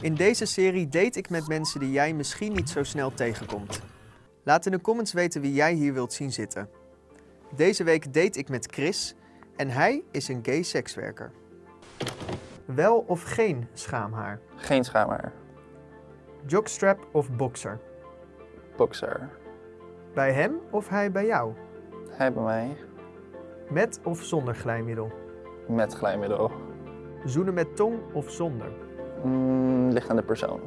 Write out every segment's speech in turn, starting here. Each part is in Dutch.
In deze serie date ik met mensen die jij misschien niet zo snel tegenkomt. Laat in de comments weten wie jij hier wilt zien zitten. Deze week date ik met Chris en hij is een gay sekswerker. Wel of geen schaamhaar? Geen schaamhaar. Jockstrap of boxer? Boxer. Bij hem of hij bij jou? Hij bij mij. Met of zonder glijmiddel? Met glijmiddel. Zoenen met tong of zonder? Mm, ligt aan de persoon.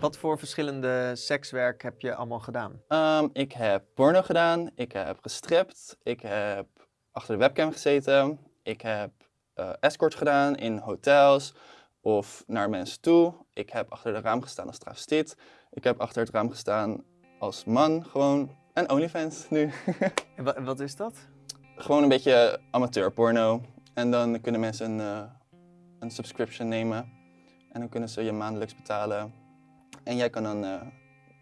Wat voor verschillende sekswerk heb je allemaal gedaan? Ehm, ik heb porno gedaan. Ik heb gestript. Ik heb achter de webcam gezeten. Ik heb eh, escort gedaan in hotels of naar mensen toe. Ik heb achter het raam gestaan als travestiet. Ik heb achter het raam gestaan als man gewoon. En OnlyFans nu. En wa- wat is dat? gewoon een beetje amateurporno. En dan kunnen mensen een, eh, een subscription nemen. En dan kunnen ze je maandelijks betalen. En jij kan dan eh,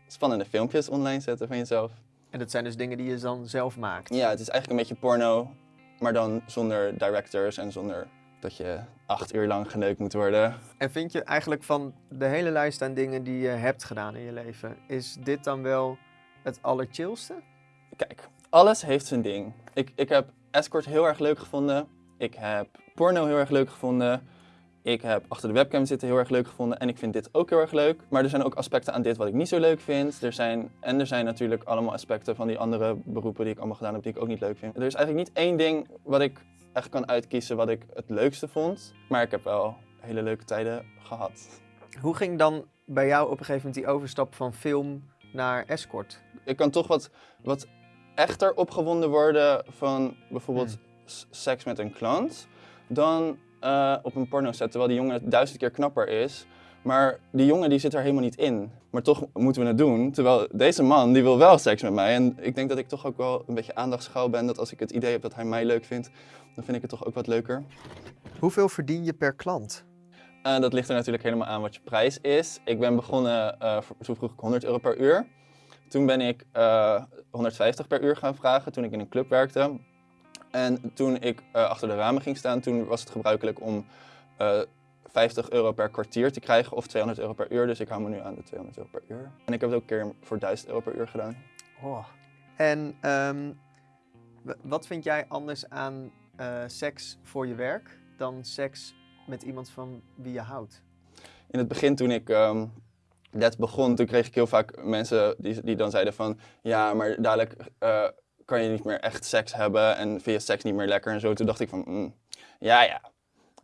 spannende filmpjes online zetten van jezelf. En dat zijn dus dingen die je dan zelf maakt. Ja, het is eigenlijk een beetje porno, maar dan zonder directors en zonder dat je acht uur lang geneukt moet worden. En vind je eigenlijk van de hele lijst aan dingen die je hebt gedaan in je leven, is dit dan wel het allerchillste? Kijk, alles heeft zijn ding. Ik, ik heb escort heel erg leuk gevonden. Ik heb porno heel erg leuk gevonden. Ik heb achter de webcam zitten heel erg leuk gevonden. En ik vind dit ook heel erg leuk. Maar er zijn ook aspecten aan dit wat ik niet zo leuk vind. Er zijn, en er zijn natuurlijk allemaal aspecten van die andere beroepen die ik allemaal gedaan heb die ik ook niet leuk vind. Er is eigenlijk niet één ding wat ik echt kan uitkiezen wat ik het leukste vond. Maar ik heb wel hele leuke tijden gehad. Hoe ging dan bij jou op een gegeven moment die overstap van film naar escort? ik kan toch wat, wat echter opgewonden worden van bijvoorbeeld s- seks met een klant dan eh, op een porno set, terwijl die jongen duizend keer knapper is. Maar die jongen die zit er helemaal niet in. Maar toch moeten we het doen, terwijl deze man die wil wel seks met mij. En ik denk dat ik toch ook wel een beetje aandachtsschouw ben, dat als ik het idee heb dat hij mij leuk vindt, dan vind ik het toch ook wat leuker. Hoeveel verdien je per klant? Eh, dat ligt er natuurlijk helemaal aan wat je prijs is. Ik ben begonnen, eh, voor- toen vroeg ik 100 euro per uur. Toen ben ik eh, 150 per uur gaan vragen toen ik in een club werkte. En toen ik eh, achter de ramen ging staan, toen was het gebruikelijk om eh 50 euro per kwartier te krijgen of 200 euro per uur. Dus ik hou me nu aan de 200 euro per uur. En ik heb het ook een keer voor 1000 euro per uur gedaan. Oh. En ehm, wat vind jij anders aan eh, seks voor je werk dan seks met iemand van wie je houdt? In het begin toen ik ehm net begon, toen kreeg ik heel vaak mensen die, die dan zeiden van... Ja, maar dadelijk kan je niet meer echt seks hebben en vind je seks niet meer lekker en zo. Toen dacht ik van, mm, ja, ja.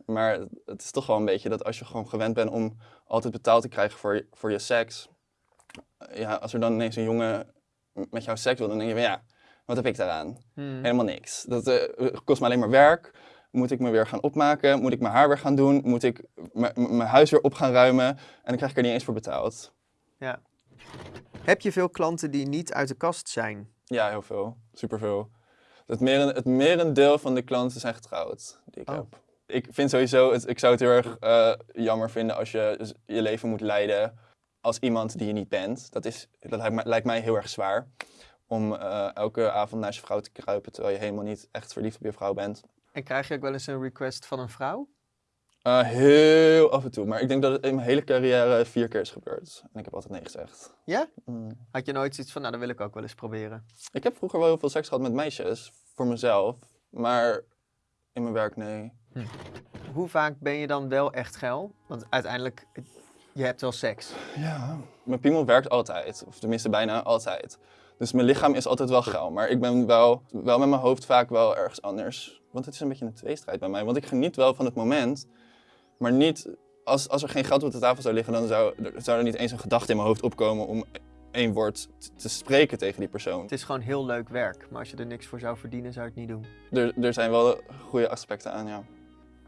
Maar het is toch wel een beetje dat als je gewoon gewend bent om altijd betaald te krijgen voor, je- voor je seks... Ja, als er dan ineens een jongen met jou seks wil, dan denk je van ja, wat heb ik daaraan? Hmm. Helemaal niks. Dat eh, kost me alleen maar werk. Moet ik me weer gaan opmaken? Moet ik mijn haar weer gaan doen? Moet ik mijn huis weer op gaan ruimen? En dan krijg ik er niet eens voor betaald. Ja. Heb je veel klanten die niet uit de kast zijn? Ja, heel veel. Superveel. Het, meren, het merendeel van de klanten zijn getrouwd die ik Oh. heb. Ik vind sowieso, het, ik zou het heel erg eh, jammer vinden als je je leven moet leiden als iemand die je niet bent. Dat, is, dat lijkt, mij, lijkt mij heel erg zwaar. Om eh, elke avond naar je vrouw te kruipen terwijl je helemaal niet echt verliefd op je vrouw bent. En krijg je ook wel eens een request van een vrouw? Eh, heel af en toe, maar ik denk dat het in mijn hele carrière vier keer is gebeurd. En ik heb altijd nee gezegd. Ja? Mm. Had je nooit zoiets van, nou, dat wil ik ook wel eens proberen? Ik heb vroeger wel heel veel seks gehad met meisjes, voor mezelf. Maar in mijn werk, nee. Hoe vaak ben je dan wel echt geil? Want uiteindelijk, je hebt wel seks. Ja. Mijn piemel werkt altijd, of tenminste bijna altijd. Dus mijn lichaam is altijd wel geil, maar ik ben wel, wel met mijn hoofd vaak wel ergens anders. Want het is een beetje een tweestrijd bij mij. Want ik geniet wel van het moment, maar niet... Als, als er geen geld op de tafel zou liggen, dan zou, er- zou er niet eens een gedachte in mijn hoofd opkomen om één woord te spreken tegen die persoon. Het is gewoon heel leuk werk, maar als je er niks voor zou verdienen, zou je het niet doen. Er, er zijn wel goede aspecten aan, ja.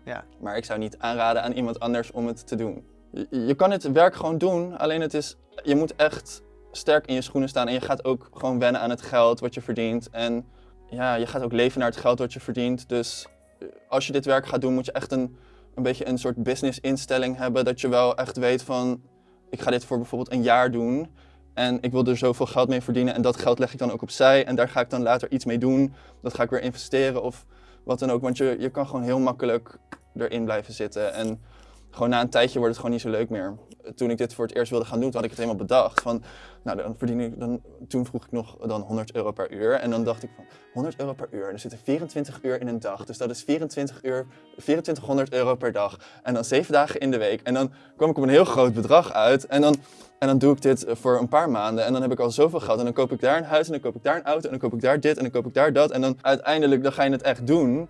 Ja. Maar ik zou niet aanraden aan iemand anders om het te doen. Je, je kan het werk gewoon doen, alleen het is, je moet echt sterk in je schoenen staan en je gaat ook gewoon wennen aan het geld wat je verdient. En ja, je gaat ook leven naar het geld wat je verdient. Dus eh, als je dit werk gaat doen, moet je echt een, een beetje een soort business instelling hebben. Dat je wel echt weet van, ik ga dit voor bijvoorbeeld een jaar doen. En ik wil er zoveel geld mee verdienen en dat geld leg ik dan ook opzij. En daar ga ik dan later iets mee doen. Dat ga ik weer investeren of wat dan ook. Want je, je kan gewoon heel makkelijk erin blijven zitten. En gewoon na een tijdje wordt het gewoon niet zo leuk meer. toen ik dit voor het eerst wilde gaan doen, had ik het helemaal bedacht. Van, nou, dan verdien ik, dan, toen vroeg ik nog dan 100 euro per uur. En dan dacht ik van, 100 euro per uur, er zitten 24 uur in een dag. Dus dat is 24 uur, 2400 euro per dag. En dan 7 dagen in de week. En dan kwam ik op een heel groot bedrag uit. En dan, en dan doe ik dit voor een paar maanden. En dan heb ik al zoveel geld. En dan koop ik daar een huis, en dan koop ik daar een auto, en dan koop ik daar dit, en dan koop ik daar dat. En dan uiteindelijk, dan ga je het echt doen.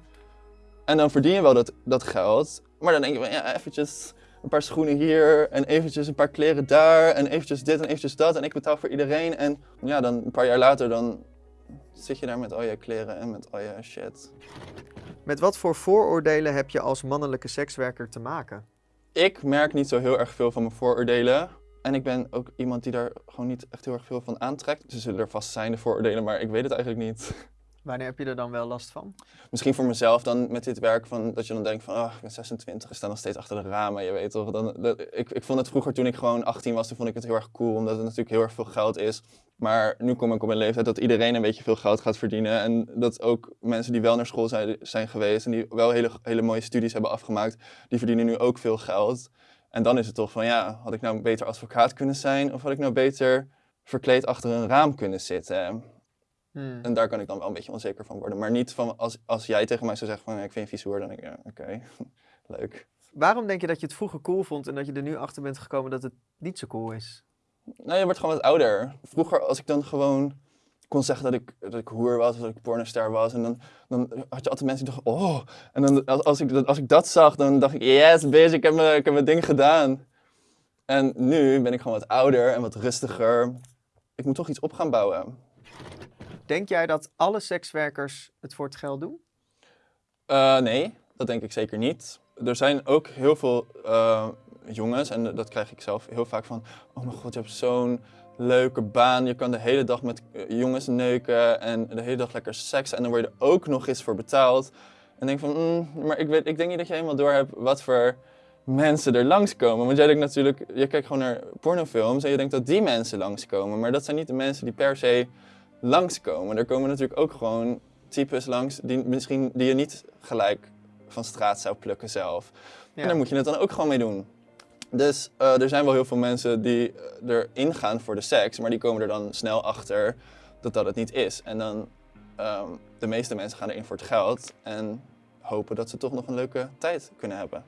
En dan verdien je wel dat, dat geld. Maar dan denk je van, ja, eventjes een paar schoenen hier en eventjes een paar kleren daar en eventjes dit en eventjes dat en ik betaal voor iedereen. En ja, dan een paar jaar later dan zit je daar met al je kleren en met al je shit. Met wat voor vooroordelen heb je als mannelijke sekswerker te maken? Ik merk niet zo heel erg veel van mijn vooroordelen. En ik ben ook iemand die daar gewoon niet echt heel erg veel van aantrekt. Ze zullen er vast zijn, de vooroordelen, maar ik weet het eigenlijk niet. Wanneer heb je er dan wel last van? Misschien voor mezelf dan met dit werk, van, dat je dan denkt van, oh, ik ben 26, ik sta nog steeds achter de ramen, je weet toch. Dan, ik, ik vond het vroeger, toen ik gewoon 18 was, toen vond ik het heel erg cool, omdat het natuurlijk heel erg veel geld is. Maar nu kom ik op een leeftijd dat iedereen een beetje veel geld gaat verdienen. En dat ook mensen die wel naar school zijn, zijn geweest en die wel hele, hele mooie studies hebben afgemaakt, die verdienen nu ook veel geld. En dan is het toch van, ja, had ik nou beter advocaat kunnen zijn of had ik nou beter verkleed achter een raam kunnen zitten? Hmm. En daar kan ik dan wel een beetje onzeker van worden. Maar niet van als, als jij tegen mij zou zeggen van ik vind je vies dan denk ik ja, oké, leuk. Waarom denk je dat je het vroeger cool vond en dat je er nu achter bent gekomen dat het niet zo cool is? Nou, je wordt gewoon wat ouder. Vroeger als ik dan gewoon kon zeggen dat ik, dat ik hoer was, of dat ik pornoster was. En dan, dan had je altijd mensen die dachten, oh. En dan, als, als, ik, dat- als ik dat zag, dan dacht ik, yes, bitch, ik heb, mijn, ik heb mijn ding gedaan. En nu ben ik gewoon wat ouder en wat rustiger. Ik moet toch iets op gaan bouwen. Denk jij dat alle sekswerkers het voor het geld doen? Eh, nee, dat denk ik zeker niet. Er zijn ook heel veel eh, jongens, en dat krijg ik zelf heel vaak van... Oh mijn god, je hebt zo'n leuke baan. Je kan de hele dag met eh, jongens neuken en de hele dag lekker seks. En dan word je er ook nog eens voor betaald. En denk van, mm, maar ik, weet, ik denk niet dat je helemaal door hebt wat voor mensen er langskomen. Want jij denkt natuurlijk, je kijkt gewoon naar pornofilms en je denkt dat die mensen langskomen. Maar dat zijn niet de mensen die per se langskomen. Er komen natuurlijk ook gewoon types langs die, misschien, die je niet gelijk van straat zou plukken zelf. Ja. En daar moet je het dan ook gewoon mee doen. Dus eh, er zijn wel heel veel mensen die eh, erin gaan voor de seks, maar die komen er dan snel achter dat dat het niet is. En dan, ehm, de meeste mensen gaan erin voor het geld en hopen dat ze toch nog een leuke tijd kunnen hebben.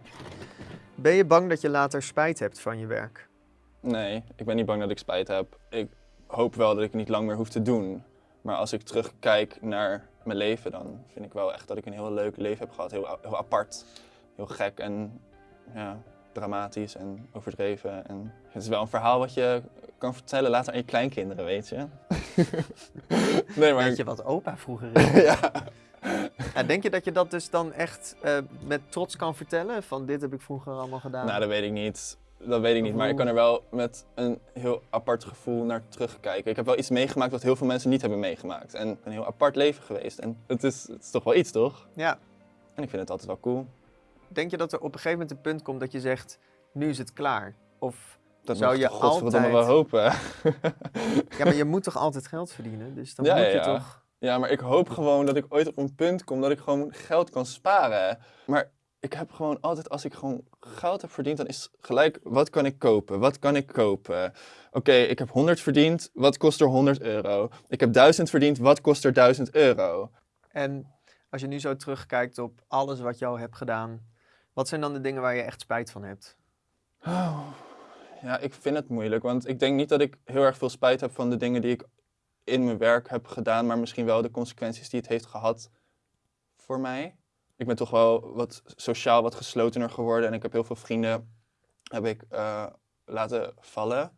Ben je bang dat je later spijt hebt van je werk? Nee, ik ben niet bang dat ik spijt heb. Ik hoop wel dat ik het niet lang meer hoef te doen. Maar als ik terugkijk naar mijn leven, dan vind ik wel echt dat ik een heel leuk leven heb gehad. Heel, heel apart, heel gek en ja, dramatisch en overdreven. En het is wel een verhaal wat je kan vertellen later aan je kleinkinderen, weet je. nee, maar... Weet je wat opa vroeger is? ja. Ja, denk je dat je dat dus dan echt eh, met trots kan vertellen? Van dit heb ik vroeger allemaal gedaan. Nou, dat weet ik niet. Dat weet ik niet, maar ik kan er wel met een heel apart gevoel naar terugkijken. Ik heb wel iets meegemaakt wat heel veel mensen niet hebben meegemaakt. En een heel apart leven geweest. En het is, het is toch wel iets, toch? Ja. En ik vind het altijd wel cool. Denk je dat er op een gegeven moment een punt komt dat je zegt, nu is het klaar? Of Dat Zou je altijd- wel hopen. ja, maar je moet toch altijd geld verdienen? Dus dan Ja, moet je ja. toch... ja, maar ik hoop gewoon dat ik ooit op een punt kom dat ik gewoon geld kan sparen. Maar ik heb gewoon altijd, als ik gewoon geld heb verdiend, dan is gelijk, wat kan ik kopen? Wat kan ik kopen? Oké, ik heb 100 verdiend, wat kost er 100 euro? Ik heb 1000 verdiend, wat kost er 1000 euro? En als je nu zo terugkijkt op alles wat al hebt gedaan, wat zijn dan de dingen waar je echt spijt van hebt? Oh, ja, ik vind het moeilijk, want ik denk niet dat ik heel erg veel spijt heb van de dingen die ik in mijn werk heb gedaan, maar misschien wel de consequenties die het heeft gehad voor mij. Ik ben toch wel wat sociaal wat geslotener geworden en ik heb heel veel vrienden heb ik, eh, laten vallen,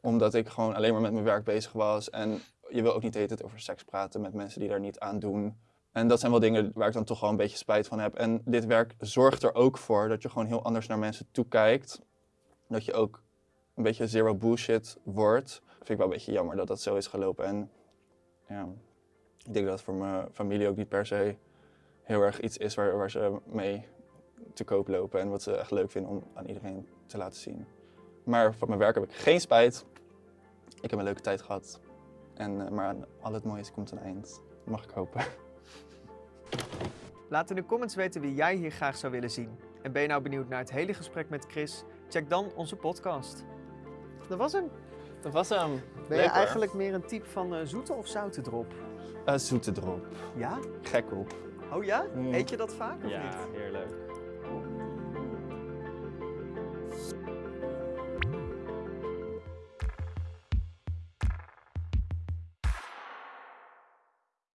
omdat ik gewoon alleen maar met mijn werk bezig was en je wil ook niet de over seks praten met mensen die daar niet aan doen. En dat zijn wel dingen waar ik dan toch wel een beetje spijt van heb. En dit werk zorgt er ook voor dat je gewoon heel anders naar mensen toekijkt. Dat je ook een beetje zero bullshit wordt. Vind ik wel een beetje jammer dat dat zo is gelopen. En ja, ik denk dat het voor mijn familie ook niet per se heel erg iets is waar, waar ze mee te koop lopen en wat ze echt leuk vinden om aan iedereen te laten zien. Maar van mijn werk heb ik geen spijt. Ik heb een leuke tijd gehad. En, eh, maar al het mooie komt een eind. Mag ik hopen. Laat in de comments weten wie jij hier graag zou willen zien. En ben je nou benieuwd naar het hele gesprek met Chris? Check dan onze podcast. Dat was hem. Dat was hem. Ben je eigenlijk meer een type van eh, zoete of zoute drop? Uh, zoete drop. Ja? Gek op. Oh ja? Mm. Eet je dat vaak of niet? Ja, heerlijk.